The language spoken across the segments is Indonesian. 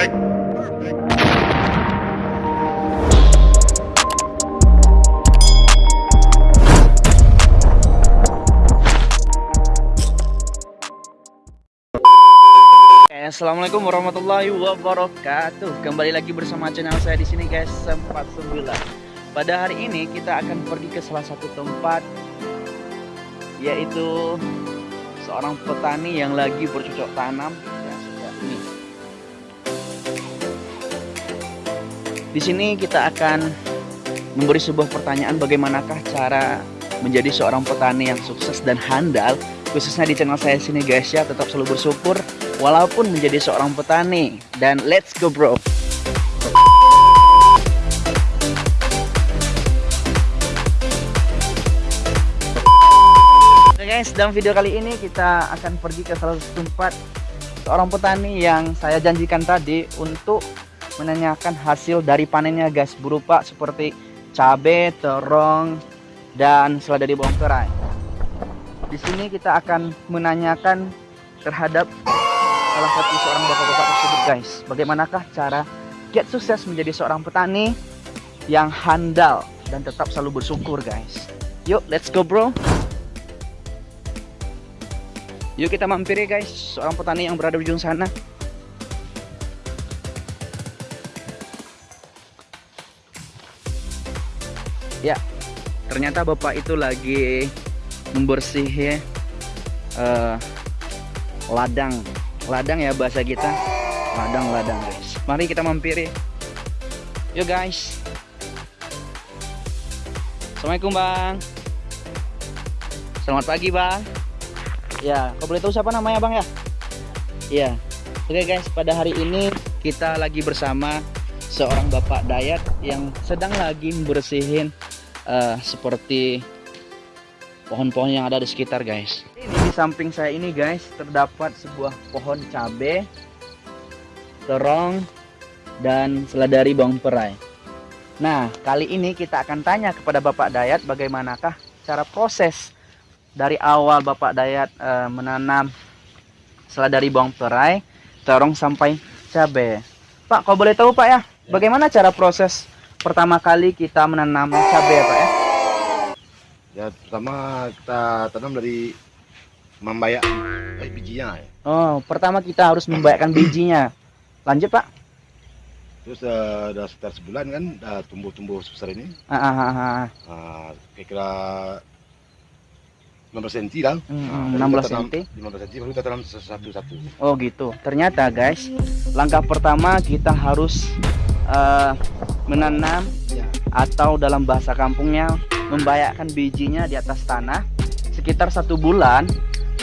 Perfect. Perfect. Assalamualaikum warahmatullahi wabarakatuh. Kembali lagi bersama channel saya di sini guys, sempat sembilan. Pada hari ini kita akan pergi ke salah satu tempat yaitu seorang petani yang lagi bercocok tanam ya sudah ini. Di sini kita akan memberi sebuah pertanyaan bagaimanakah cara menjadi seorang petani yang sukses dan handal? Khususnya di channel saya sini guys ya. Tetap selalu bersyukur walaupun menjadi seorang petani. Dan let's go bro. Oke guys dalam video kali ini kita akan pergi ke salah satu tempat seorang petani yang saya janjikan tadi untuk menanyakan hasil dari panennya guys berupa seperti cabai, terong, dan seladari bawang tirai. Di sini kita akan menanyakan terhadap salah satu seorang bapak-bapak tersebut guys. Bagaimanakah cara get sukses menjadi seorang petani yang handal dan tetap selalu bersyukur guys. Yuk let's go bro. Yuk kita mampir ya guys, seorang petani yang berada di ujung sana. Ya, ternyata bapak itu lagi membersih uh, ladang. Ladang ya bahasa kita. Ladang ladang guys. Mari kita mampiri. Yuk guys. Assalamualaikum bang. Selamat pagi bang. Ya kau boleh tahu siapa namanya bang ya? Iya. Oke guys. Pada hari ini kita lagi bersama seorang bapak dayat yang sedang lagi membersihin uh, seperti pohon-pohon yang ada di sekitar guys. Di samping saya ini guys terdapat sebuah pohon cabe terong dan seladari bawang perai. Nah kali ini kita akan tanya kepada Bapak Dayat bagaimanakah cara proses dari awal Bapak Dayat e, menanam seladari bawang perai terong sampai cabe. Pak kau boleh tahu Pak ya, ya. bagaimana cara proses pertama kali kita menanam cabe ya Pak ya Ya pertama kita tanam dari membayak bijinya ya. Oh, pertama kita harus membayakkan bijinya. Lanjut, Pak. Terus uh, udah sekitar sebulan kan udah tumbuh-tumbuh sebesar ini. Ah, ah, ah, ah. Uh, kira-kira 15 cm lah. Hmm, nah, 16 cm. 15 cm baru kita tanam satu-satu. Oh gitu. Ternyata guys, langkah pertama kita harus uh, menanam ya. atau dalam bahasa kampungnya membayakkan bijinya di atas tanah sekitar satu bulan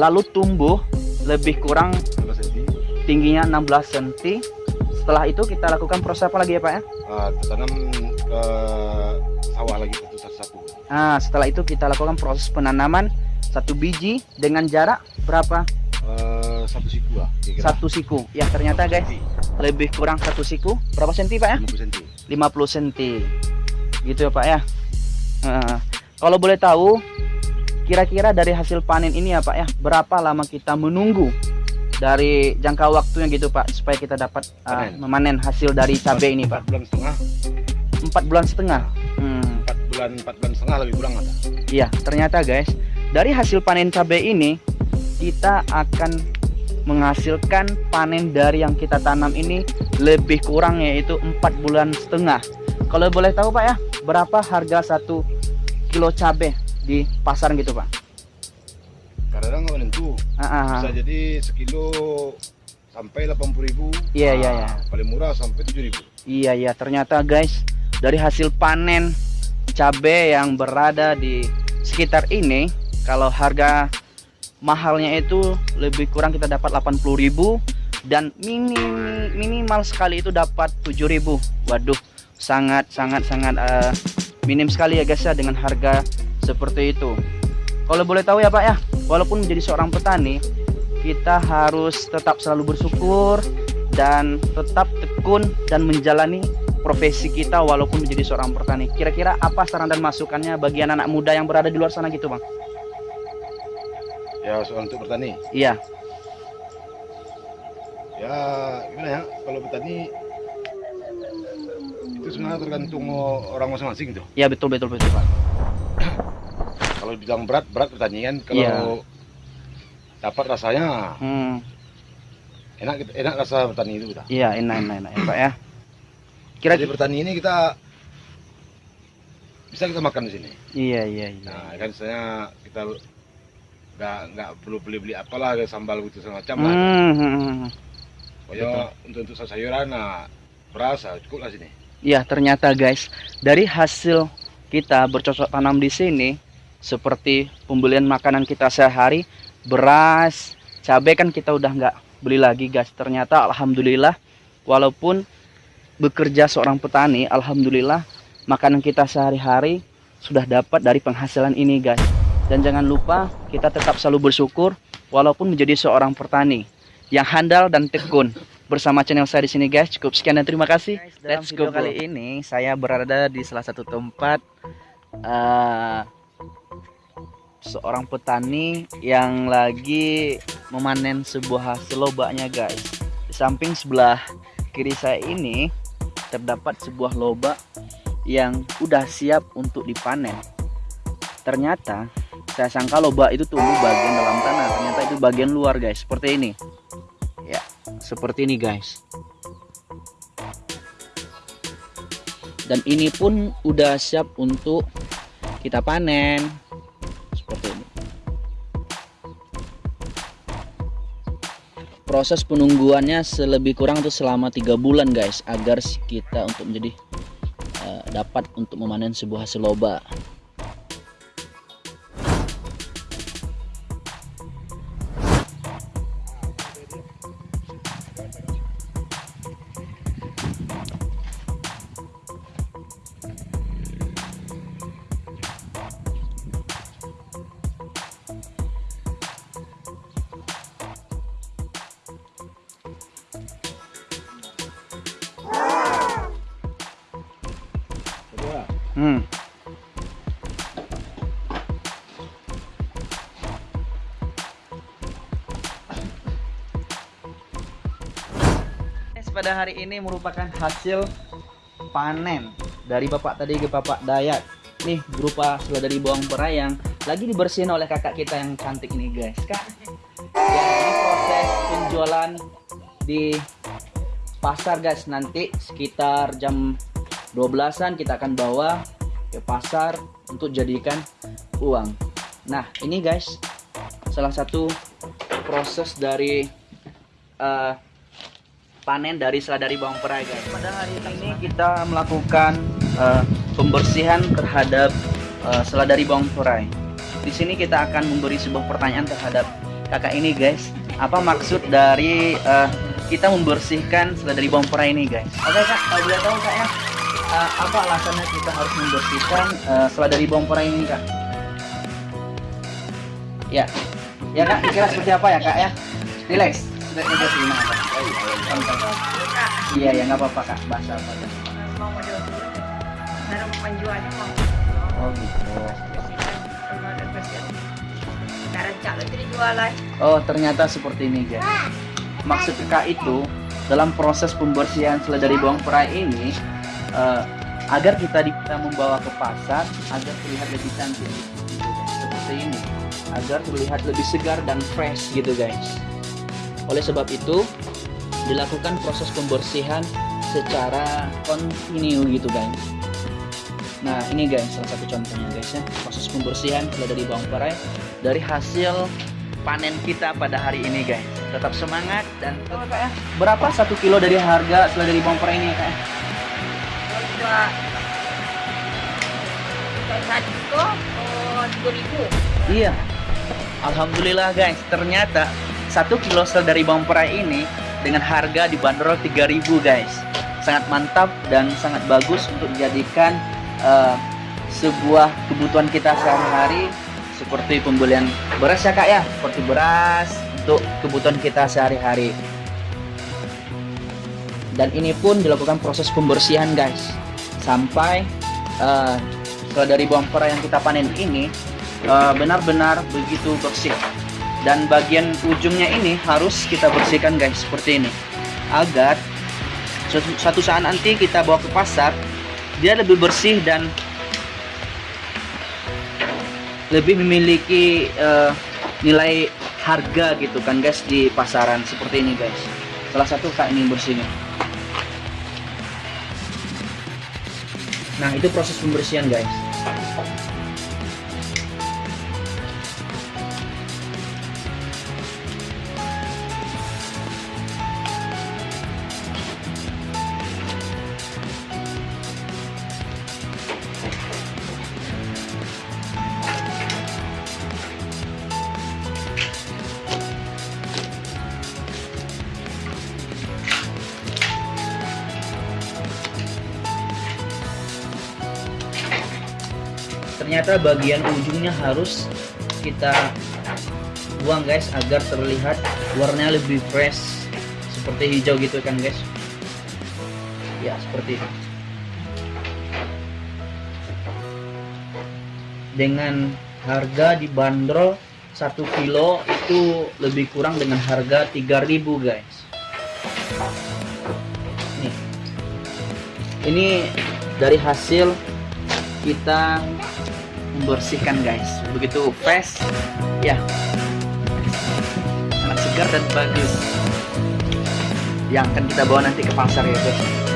lalu tumbuh lebih kurang tingginya 16 cm setelah itu kita lakukan proses apa lagi ya Pak ya? Uh, tanam ke sawah lagi satu-satu nah setelah itu kita lakukan proses penanaman satu biji dengan jarak berapa? Uh, satu siku lah satu siku. Ya ternyata guys lebih kurang satu siku. Berapa senti Pak ya? 50 cm 50 cm gitu ya Pak ya Nah, kalau boleh tahu, kira-kira dari hasil panen ini ya Pak ya, berapa lama kita menunggu dari jangka waktunya gitu Pak, supaya kita dapat uh, memanen hasil dari cabai ini Pak? bulan setengah. Empat bulan setengah. Hmm. Empat bulan, empat bulan setengah lebih kurang ada. Iya, ternyata guys, dari hasil panen cabai ini kita akan menghasilkan panen dari yang kita tanam ini lebih kurang yaitu empat bulan setengah. Kalau boleh tahu Pak ya, berapa harga satu kilo cabai di pasar gitu pak. Kadang nggak menentu. Uh, bisa jadi sekilo sampai 80 ribu. Iya iya iya. Paling murah sampai 7 ribu. Iya iya. Ternyata guys dari hasil panen cabai yang berada di sekitar ini kalau harga mahalnya itu lebih kurang kita dapat 80 ribu dan minim, minimal sekali itu dapat 7000 waduh sangat sangat sangat uh, minim sekali ya guys ya dengan harga seperti itu. Kalau boleh tahu ya Pak ya walaupun menjadi seorang petani kita harus tetap selalu bersyukur dan tetap tekun dan menjalani profesi kita walaupun menjadi seorang petani. Kira-kira apa saran dan masukannya bagi anak-anak muda yang berada di luar sana gitu Bang? Ya soal untuk bertani iya. Ya gimana ya? Kalau petani itu sebenarnya tergantung orang masing-masing tuh. Ya betul betul betul pak. Kalau bilang berat berat pertanian kalau ya. dapat rasanya hmm. enak enak rasa petani itu kita iya enak enak enak ya, pak ya. Kira di petani ini kita bisa kita makan di sini. Iya iya iya. Nah kan saya kita nggak nggak perlu beli beli apalah kayak sambal gitu semacam lah. Hmm, hmm, hmm. pokoknya untuk untuk sayuran nah berasa cukup lah sini ya ternyata guys. Dari hasil kita bercocok tanam di sini seperti pembelian makanan kita sehari beras cabai kan kita udah nggak beli lagi guys. Ternyata alhamdulillah walaupun bekerja seorang petani alhamdulillah makanan kita sehari-hari sudah dapat dari penghasilan ini guys. Dan jangan lupa kita tetap selalu bersyukur walaupun menjadi seorang petani yang handal dan tekun. Bersama channel saya di sini guys. Cukup sekian dan terima kasih. Guys, dalam Let's video go kali ini saya berada di salah satu tempat uh, seorang petani yang lagi memanen sebuah hasil lobaknya guys. Di samping sebelah kiri saya ini terdapat sebuah lobak yang udah siap untuk dipanen. Ternyata saya sangka lobak itu tumbuh bagian dalam tanah ternyata itu bagian luar guys seperti ini seperti ini guys. Dan ini pun udah siap untuk kita panen. Seperti ini. Proses penungguannya selebih kurang tuh selama tiga bulan guys agar kita untuk menjadi uh, dapat untuk memanen sebuah hasil lobak Hmm. pada hari ini merupakan hasil panen dari bapak tadi ke bapak Dayat nih berupa dari bawang perai yang lagi dibersihin oleh kakak kita yang cantik ini guys kak ini proses penjualan di pasar guys nanti sekitar jam 12-an kita akan bawa ke pasar untuk jadikan uang. Nah, ini guys, salah satu proses dari uh, panen dari seladari bawang perai guys. Pada hari ini kita melakukan uh, pembersihan terhadap uh, seladari bawang perai. Di sini kita akan memberi sebuah pertanyaan terhadap kakak ini guys. Apa maksud dari uh, kita membersihkan seladari bawang perai ini guys? Oke kak, boleh tahu kak ya, uh, apa alasannya kita harus membersihkan uh, setelah dari bawang perai ini kak? Ya, ya kak, kira seperti apa ya kak ya? Relax, sudah sudah terima. Iya ya nggak apa-apa kak, bahasa apa? Mau model penjualnya mau. Oh gitu. Oh ternyata seperti ini guys. Maksud kak itu dalam proses pembersihan seledari bawang perai ini uh, agar kita bisa membawa ke pasar agar terlihat lebih cantik. Seperti ini agar terlihat lebih segar dan fresh gitu guys. Oleh sebab itu dilakukan proses pembersihan secara kontinu gitu guys. Nah ini guys salah satu contohnya guys ya. Proses pembersihan kalau dari bawang perai dari hasil panen kita pada hari ini guys. Tetap semangat dan oh, ya. berapa? Satu kilo dari harga setelah dari bawang perai ini kak iya. Alhamdulillah guys. Ternyata satu kilo sel dari bawang perai ini dengan harga dibanderol 3000 guys. Sangat mantap dan sangat bagus untuk dijadikan uh, sebuah kebutuhan kita sehari-hari seperti pembelian beras ya kak ya? Seperti beras untuk kebutuhan kita sehari-hari. Dan ini pun dilakukan proses pembersihan guys. Sampai uh, dari bawang perai yang kita panen ini benar-benar uh, begitu bersih. Dan bagian ujungnya ini harus kita bersihkan guys seperti ini. Agar suatu saat nanti kita bawa ke pasar dia lebih bersih dan lebih memiliki eh, nilai harga gitu kan guys di pasaran seperti ini guys. Salah satu kak ini bersihnya. Nah itu proses pembersihan guys ternyata bagian ujungnya harus kita buang guys agar terlihat warnanya lebih fresh seperti hijau gitu kan guys. Ya seperti itu. Dengan harga dibanderol 1 kilo itu lebih kurang dengan harga 3000 guys. Nih. Ini dari hasil kita membersihkan guys. Begitu fresh ya. Sangat segar dan bagus. Yang akan kita bawa nanti ke pasar ya guys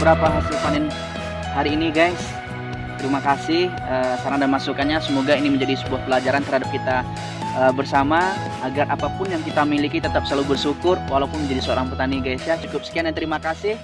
dari beberapa hasil panen hari ini guys. Terima kasih eh, saran dan masukannya. Semoga ini menjadi sebuah pelajaran terhadap kita eh, bersama. Agar apa pun yang kita miliki tetap selalu bersyukur walaupun menjadi seorang petani guys ya. Cukup sekian dan terima kasih